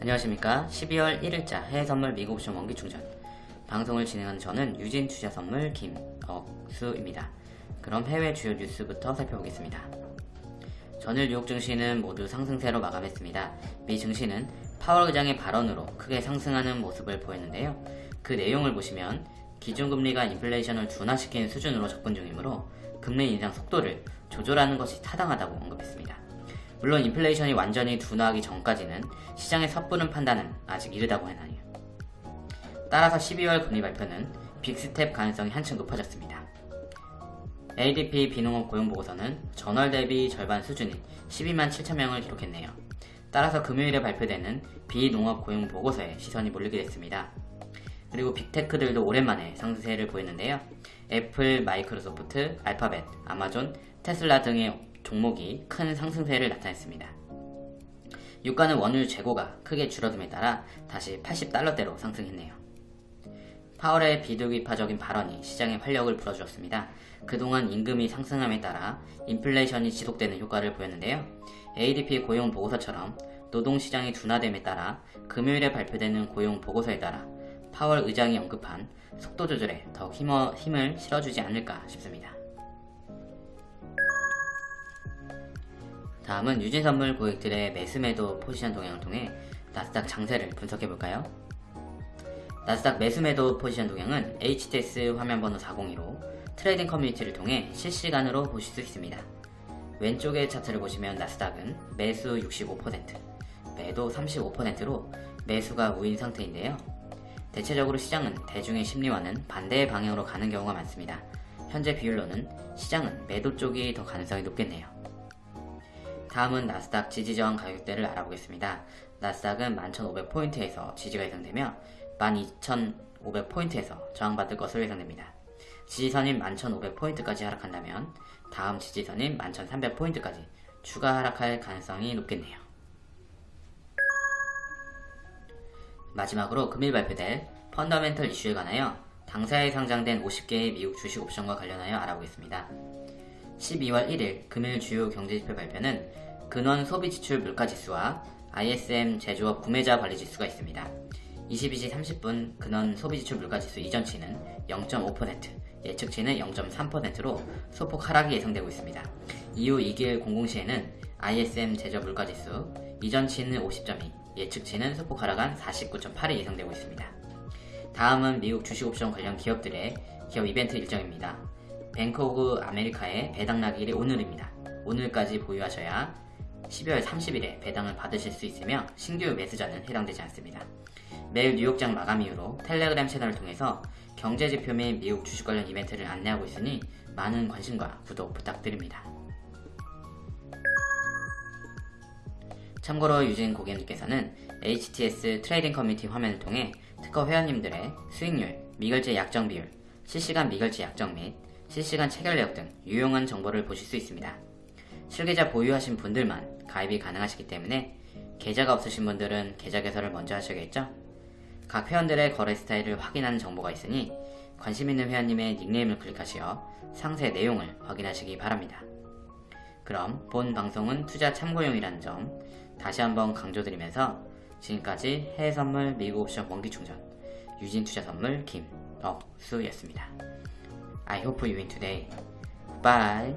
안녕하십니까. 12월 1일자 해외선물 미국 옵션 원기 충전. 방송을 진행하는 저는 유진 투자선물 김억수입니다. 그럼 해외 주요 뉴스부터 살펴보겠습니다. 전일 뉴욕 증시는 모두 상승세로 마감했습니다. 미 증시는 파월 의장의 발언으로 크게 상승하는 모습을 보였는데요. 그 내용을 보시면 기준금리가 인플레이션을 둔화시키는 수준으로 접근 중이므로 금리 인상 속도를 조절하는 것이 타당하다고 언급했습니다 물론 인플레이션이 완전히 둔화하기 전까지는 시장의 섣부른 판단은 아직 이르다고 하나요. 따라서 12월 금리 발표는 big step 가능성이 한층 높아졌습니다. ADP 비농업 고용보고서는 전월 대비 절반 수준인 12만 7천명을 기록했네요. 따라서 금요일에 발표되는 비농업 고용보고서에 시선이 몰리게 됐습니다. 그리고 big tech들도 오랜만에 상승세를 보였는데요. 애플, 마이크로소프트, 알파벳, 아마존, 테슬라 등의 종목이 큰 상승세를 나타냈습니다. 유가는 원유 재고가 크게 줄어듦에 따라 다시 80달러대로 상승했네요. 파월의 비둘기파적인 발언이 시장에 활력을 불어주었습니다. 그동안 임금이 상승함에 따라 인플레이션이 지속되는 효과를 보였는데요. ADP 고용 보고서처럼 노동시장이 둔화됨에 따라 금요일에 발표되는 고용 보고서에 따라 파월 의장이 언급한 속도 조절에 더욱 힘을 실어주지 않을까 싶습니다. 다음은 유진선물 고객들의 매수매도 포지션 동향을 통해 나스닥 장세를 분석해볼까요? 나스닥 매수매도 포지션 동향은 HTS 화면번호 402로 trading community를 통해 실시간으로 보실 수 있습니다. 왼쪽의 차트를 보시면 나스닥은 매수 65%, 매도 35%로 매수가 우인 상태인데요. 대체적으로 시장은 대중의 심리와는 반대의 방향으로 가는 경우가 많습니다. 현재 비율로는 시장은 매도 쪽이 더 가능성이 높겠네요. 다음은 나스닥 지지 저항 가격대를 알아보겠습니다. 나스닥은 11,500포인트에서 지지가 예상되며 12,500포인트에서 저항받을 것으로 예상됩니다. 지지선인 11,500포인트까지 하락한다면 다음 지지선인 11,300포인트까지 추가 하락할 가능성이 높겠네요. 마지막으로 금일 발표될 펀더멘털 이슈에 관하여 당사에 상장된 50개의 미국 주식 옵션과 관련하여 알아보겠습니다. 12월 1일 금일 주요 경제지표 발표는 근원 소비지출 물가지수와 ISM 제조업 구매자 관리지수가 있습니다. 22시 30분 근원 소비지출 물가지수 이전치는 0.5%, 예측치는 0.3%로 소폭 하락이 예상되고 있습니다. 이후 2개월 공공시에는 ISM 제조업 물가지수 이전치는 50.2, 예측치는 소폭 하락한 49.8이 예상되고 있습니다. 다음은 미국 주식옵션 관련 기업들의 기업 이벤트 일정입니다. 뱅크 오브 아메리카의 배당락일이 오늘입니다. 오늘까지 보유하셔야 12월 30일에 배당을 받으실 수 있으며 신규 매수자는 해당되지 않습니다. 매일 뉴욕장 마감 이후로 텔레그램 채널을 통해서 경제지표 및 미국 주식 관련 이벤트를 안내하고 있으니 많은 관심과 구독 부탁드립니다. 참고로 유진 고객님께서는 HTS trading community 화면을 통해 특허 회원님들의 수익률, 미결제 약정 비율, 실시간 미결제 약정 및 실시간 체결 내역 등 유용한 정보를 보실 수 있습니다. 실계좌 보유하신 분들만 가입이 가능하시기 때문에 계좌가 없으신 분들은 계좌 개설을 먼저 하셔야겠죠? 각 회원들의 거래 스타일을 확인하는 정보가 있으니 관심 있는 회원님의 닉네임을 클릭하시어 상세 내용을 확인하시기 바랍니다. 그럼 본 방송은 투자 참고용이라는 점 다시 한번 강조드리면서 지금까지 해외선물 미국 옵션 원기충전 유진투자선물 김억수였습니다. I hope you win today. Bye.